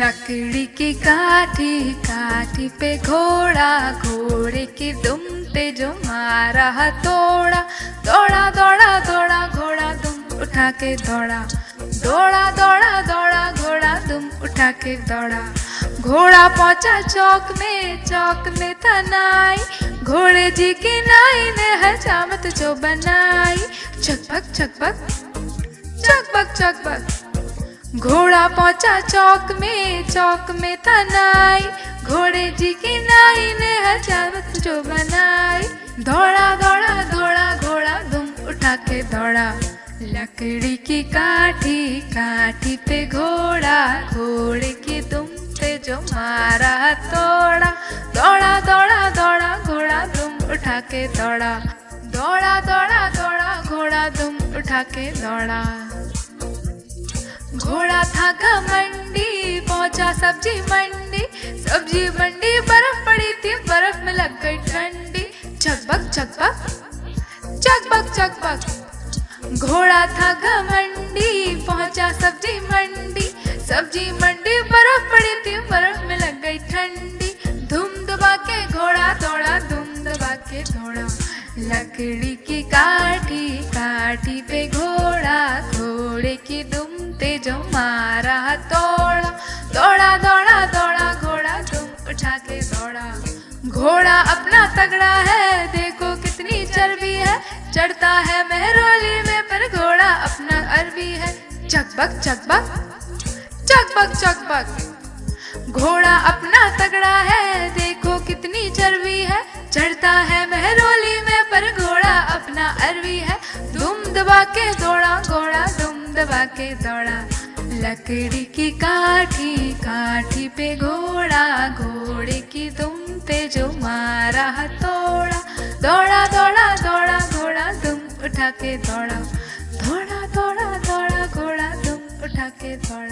लकड़ी की काठी काठी पे घोड़ा, घोड़े की दुम पे जो मारा तोड़ा दौड़ा। दौड़ा दौड़ा घोड़ा दुम उठा के दौड़ा। दौड़ा दौड़ा दौड़ा, घोड़ा दुम उठा के दौड़ा। घोड़ा पहुँचा चौक में चौक में तनाई। घोड़े जी की नाई ने हजामत जो बनाई। चकबक चकबक चकबक चकबक घोड़ा पहुँचा चौक में चौक में तनाई घोड़े जी की नाई ने हजामत जो बनाई। दौड़ा दौड़ा दौड़ा, घोड़ा दुम उठा के दौड़ा। लकड़ी की काठी काठी पे घोड़ा, घोड़े की दुम पे जो मारा तोड़ा। दौड़ा दौड़ा दौड़ा, घोड़ा दुम उठा के दौड़ा। दौड़ा दौड़ा दौड़ा, घोड़ा दुम उठा के दौड़ा। घोड़ा था मंडी, पहुँचा सब्ज़ी मंडी। सब्ज़ी मंडी, बर्फ़ पड़ी थी, बर्फ़ में लग गई ठंडी। चकबक चकबक चकबक चकबक। घोड़ा था मंडी, पहुँचा सब्ज़ी मंडी। सब्ज़ी मंडी, बर्फ़ पड़ी थी, बर्फ़ में लग गई ठंडी। धूम दबा के घोड़ा दौड़ा, धूम दबा के घोड़ा। लकड़ी की काठी के घोड़ा अपना तगड़ा है, देखो कितनी चर्बी है। चढ़ता है मेहरोली में, पर घोड़ा अपना अरबी है। चकबक चकबक चकबक चकबक। घोड़ा अपना तगड़ा है, देखो कितनी चर्बी है। चढ़ता है मेहरोली में, पर घोड़ा अपना अरबी है। दुम दबा के दौड़ा, घोड़ा दुम दबा के दौड़ा। लकड़ी की काठी काठी पे घोड़ा, घोड़े की दुम पे जो मारा तोड़ा, दौड़ा दौड़ा दौड़ा, घोड़ा दुम उठा के दौड़ा दौड़ा दौड़ा दौड़ा, घोड़ा दुम उठा के दौड़ा।